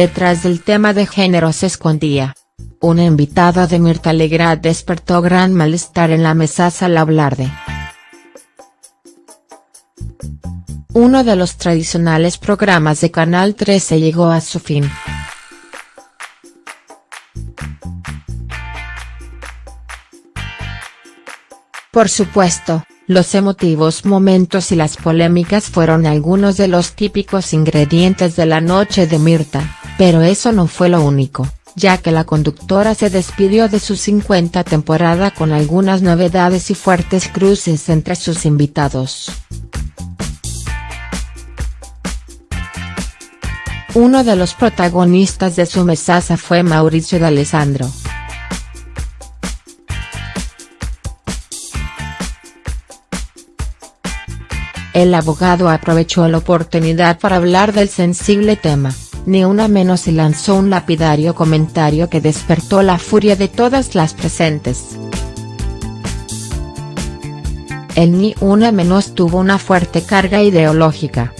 Detrás del tema de género se escondía. Una invitada de Mirta Legrand despertó gran malestar en la mesa al hablar de uno de los tradicionales programas de Canal 13 llegó a su fin. Por supuesto, los emotivos momentos y las polémicas fueron algunos de los típicos ingredientes de la noche de Mirta, pero eso no fue lo único, ya que la conductora se despidió de su 50 temporada con algunas novedades y fuertes cruces entre sus invitados. Uno de los protagonistas de su mesaza fue Mauricio D'Alessandro. El abogado aprovechó la oportunidad para hablar del sensible tema, ni una menos y lanzó un lapidario comentario que despertó la furia de todas las presentes. El ni una menos tuvo una fuerte carga ideológica.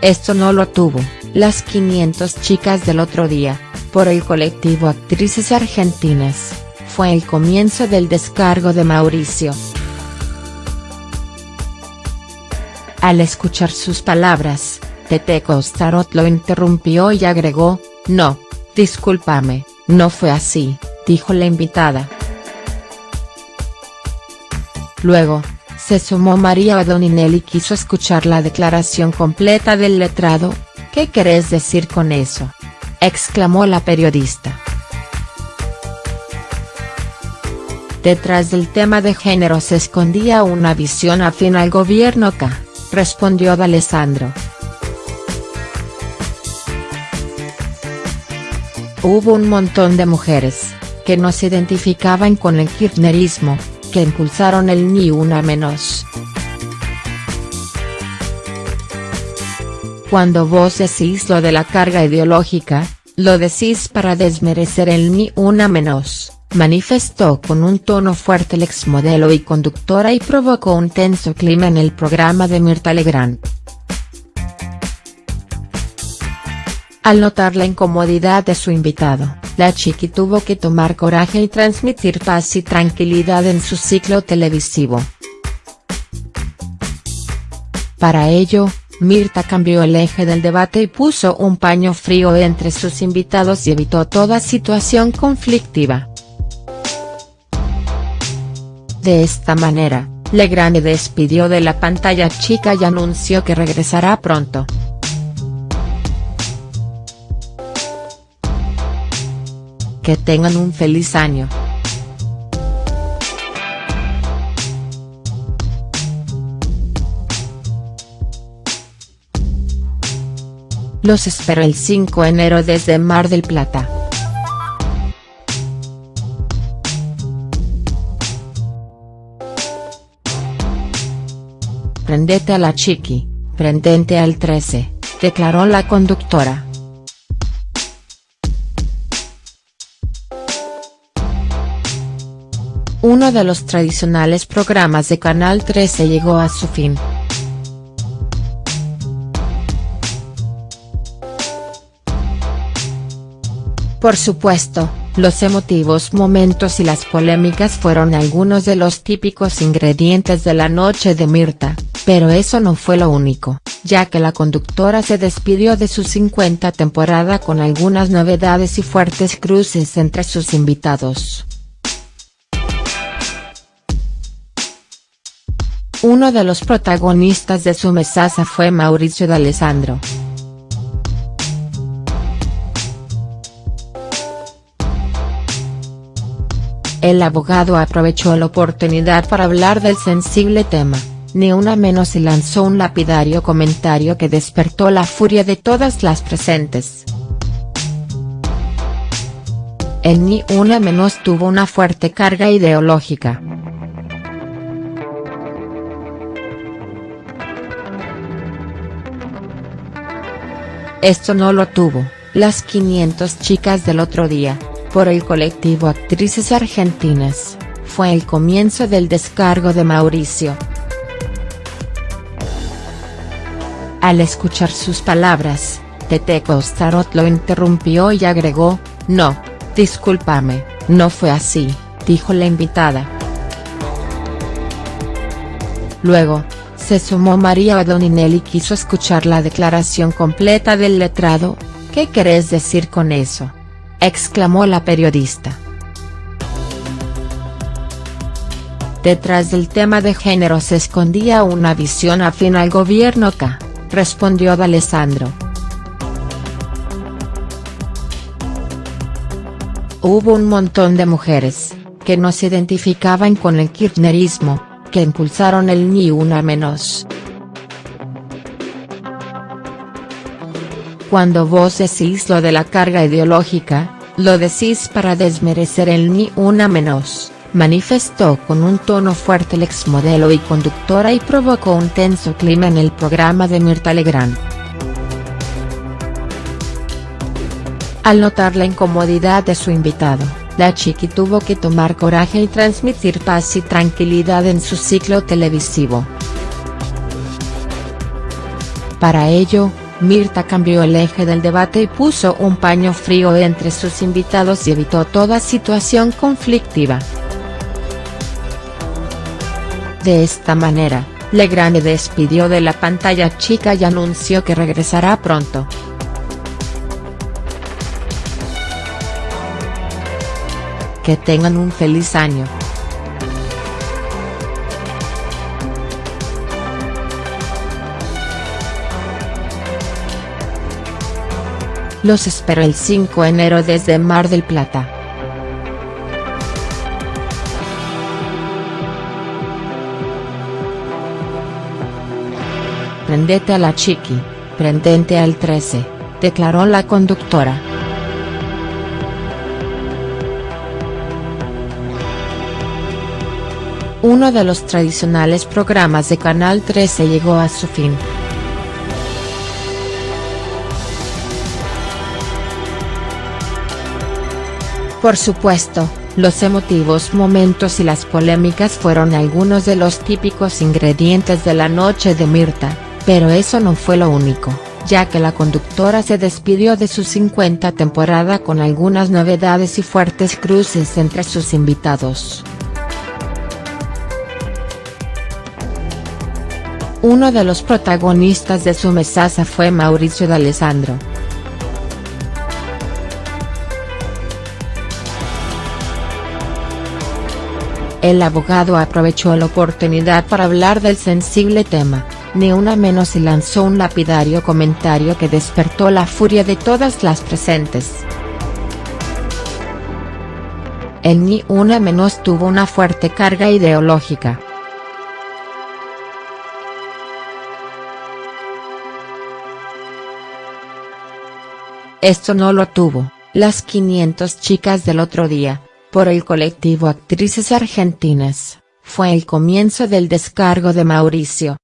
Esto no lo tuvo, las 500 chicas del otro día, por el colectivo Actrices Argentinas, fue el comienzo del descargo de Mauricio. Al escuchar sus palabras, Tete Costarot lo interrumpió y agregó, no, discúlpame, no fue así, dijo la invitada. Luego, se sumó María O'Donnell y quiso escuchar la declaración completa del letrado, ¿qué querés decir con eso?, exclamó la periodista. Detrás del tema de género se escondía una visión afín al gobierno K, respondió D'Alessandro. Hubo un montón de mujeres, que no se identificaban con el kirchnerismo, que impulsaron el Ni Una Menos. Cuando vos decís lo de la carga ideológica, lo decís para desmerecer el Ni Una Menos, manifestó con un tono fuerte el exmodelo y conductora y provocó un tenso clima en el programa de Mirta Legrand. Al notar la incomodidad de su invitado, la chiqui tuvo que tomar coraje y transmitir paz y tranquilidad en su ciclo televisivo. Para ello, Mirta cambió el eje del debate y puso un paño frío entre sus invitados y evitó toda situación conflictiva. De esta manera, Legrand despidió de la pantalla chica y anunció que regresará pronto. Que tengan un feliz año. Los espero el 5 de enero desde Mar del Plata. Prendete a la chiqui, prendente al 13, declaró la conductora. Uno de los tradicionales programas de Canal 13 llegó a su fin. Por supuesto, los emotivos momentos y las polémicas fueron algunos de los típicos ingredientes de la noche de Mirta, pero eso no fue lo único, ya que la conductora se despidió de su 50 temporada con algunas novedades y fuertes cruces entre sus invitados. Uno de los protagonistas de su mesaza fue Mauricio D'Alessandro. El abogado aprovechó la oportunidad para hablar del sensible tema, ni una menos y lanzó un lapidario comentario que despertó la furia de todas las presentes. El ni una menos tuvo una fuerte carga ideológica. Esto no lo tuvo, las 500 chicas del otro día, por el colectivo Actrices Argentinas, fue el comienzo del descargo de Mauricio. Al escuchar sus palabras, Tete Costarot lo interrumpió y agregó, no, discúlpame, no fue así, dijo la invitada. Luego, se sumó María O'Donnell y quiso escuchar la declaración completa del letrado, ¿qué querés decir con eso? Exclamó la periodista. Detrás del tema de género se escondía una visión afín al gobierno K, respondió D'Alessandro. Hubo un montón de mujeres, que no se identificaban con el kirchnerismo, que impulsaron el Ni Una Menos. Cuando vos decís lo de la carga ideológica, lo decís para desmerecer el Ni Una Menos, manifestó con un tono fuerte el exmodelo y conductora y provocó un tenso clima en el programa de Mirta Legrand. Al notar la incomodidad de su invitado, la chiqui tuvo que tomar coraje y transmitir paz y tranquilidad en su ciclo televisivo. Para ello, Mirta cambió el eje del debate y puso un paño frío entre sus invitados y evitó toda situación conflictiva. De esta manera, Legrand despidió de la pantalla chica y anunció que regresará pronto. Que tengan un feliz año. Los espero el 5 de enero desde Mar del Plata. Prendete a la chiqui, prendente al 13, declaró la conductora. Uno de los tradicionales programas de Canal 13 llegó a su fin. Por supuesto, los emotivos momentos y las polémicas fueron algunos de los típicos ingredientes de la noche de Mirta, pero eso no fue lo único, ya que la conductora se despidió de su 50 temporada con algunas novedades y fuertes cruces entre sus invitados. Uno de los protagonistas de su mesaza fue Mauricio D'Alessandro. El abogado aprovechó la oportunidad para hablar del sensible tema, ni una menos y lanzó un lapidario comentario que despertó la furia de todas las presentes. El ni una menos tuvo una fuerte carga ideológica. Esto no lo tuvo, las 500 chicas del otro día, por el colectivo Actrices Argentinas, fue el comienzo del descargo de Mauricio.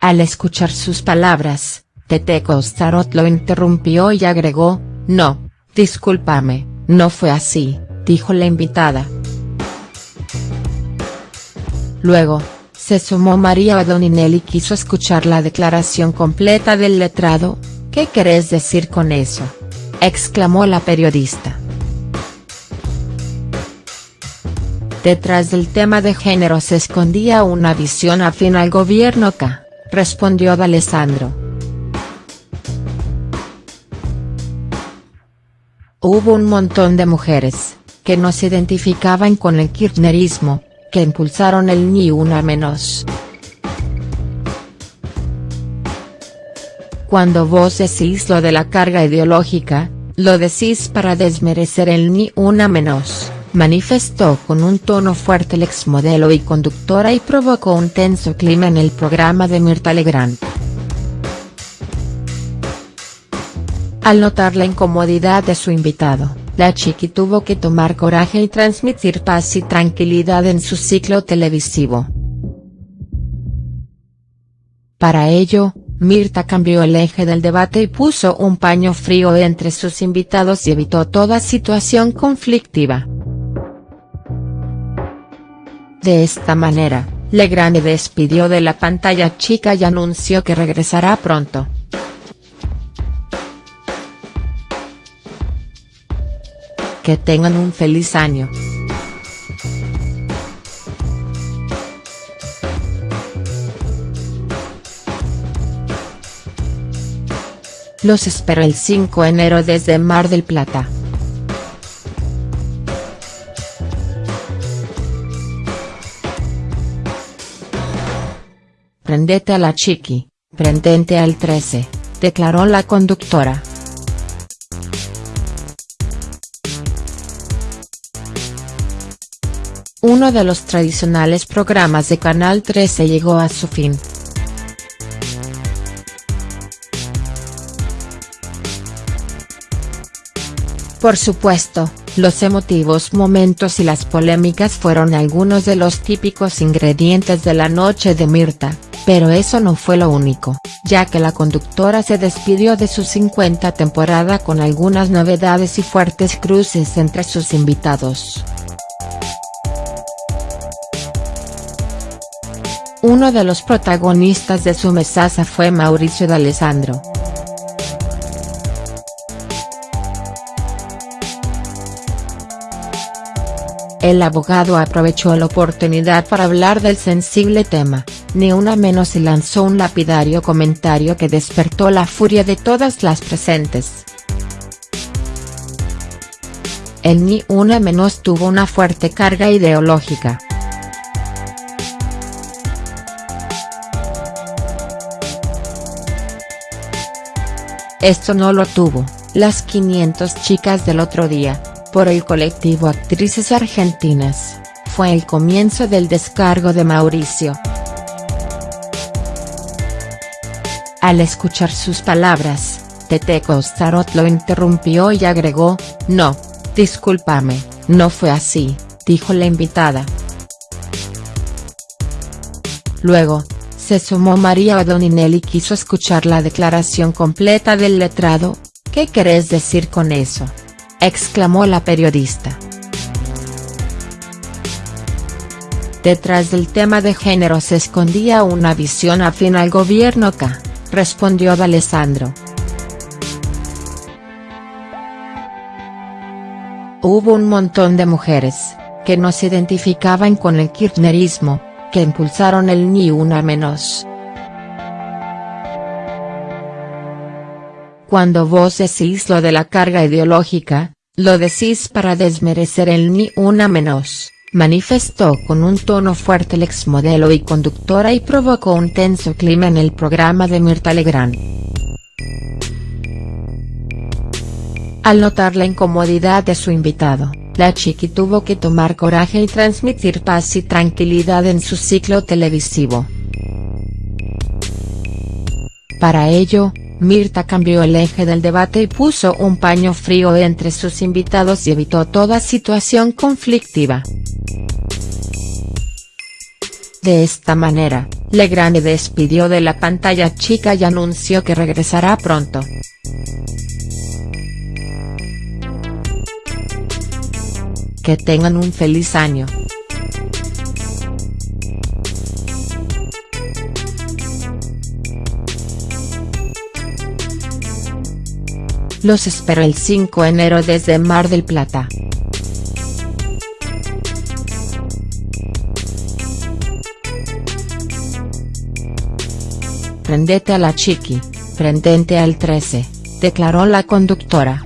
Al escuchar sus palabras, Tete Costarot lo interrumpió y agregó, no, discúlpame, no fue así, dijo la invitada. Luego, se sumó María Adoninelli y quiso escuchar la declaración completa del letrado, ¿qué querés decir con eso?, exclamó la periodista. Detrás del tema de género se escondía una visión afín al gobierno K, respondió D'Alessandro. Hubo un montón de mujeres, que no se identificaban con el kirchnerismo, que impulsaron el Ni Una Menos. Cuando vos decís lo de la carga ideológica, lo decís para desmerecer el Ni Una Menos, manifestó con un tono fuerte el exmodelo y conductora y provocó un tenso clima en el programa de Mirta Legrand. Al notar la incomodidad de su invitado, la chiqui tuvo que tomar coraje y transmitir paz y tranquilidad en su ciclo televisivo. Para ello, Mirta cambió el eje del debate y puso un paño frío entre sus invitados y evitó toda situación conflictiva. De esta manera, Legrand despidió de la pantalla chica y anunció que regresará pronto. Que tengan un feliz año. Los espero el 5 de enero desde Mar del Plata. Prendete a la chiqui, prendente al 13, declaró la conductora. Uno de los tradicionales programas de Canal 13 llegó a su fin. Por supuesto, los emotivos momentos y las polémicas fueron algunos de los típicos ingredientes de la noche de Mirta, pero eso no fue lo único, ya que la conductora se despidió de su 50 temporada con algunas novedades y fuertes cruces entre sus invitados. Uno de los protagonistas de su mesaza fue Mauricio D'Alessandro. El abogado aprovechó la oportunidad para hablar del sensible tema, ni una menos y lanzó un lapidario comentario que despertó la furia de todas las presentes. El ni una menos tuvo una fuerte carga ideológica. Esto no lo tuvo, las 500 chicas del otro día, por el colectivo Actrices Argentinas, fue el comienzo del descargo de Mauricio. Al escuchar sus palabras, Tete Costarot lo interrumpió y agregó, no, discúlpame, no fue así, dijo la invitada. Luego, se sumó María O'Donnell y quiso escuchar la declaración completa del letrado, ¿qué querés decir con eso?, exclamó la periodista. Detrás del tema de género se escondía una visión afín al gobierno K, respondió D'Alessandro. Hubo un montón de mujeres, que no se identificaban con el kirchnerismo, que impulsaron el ni una menos. Cuando vos decís lo de la carga ideológica, lo decís para desmerecer el ni una menos, manifestó con un tono fuerte el exmodelo y conductora y provocó un tenso clima en el programa de Mirta Legrand. Al notar la incomodidad de su invitado, la chiqui tuvo que tomar coraje y transmitir paz y tranquilidad en su ciclo televisivo. Para ello, Mirta cambió el eje del debate y puso un paño frío entre sus invitados y evitó toda situación conflictiva. De esta manera, Legrand despidió de la pantalla chica y anunció que regresará pronto. Que tengan un feliz año. Los espero el 5 de enero desde Mar del Plata. Prendete a la chiqui, prendente al 13, declaró la conductora.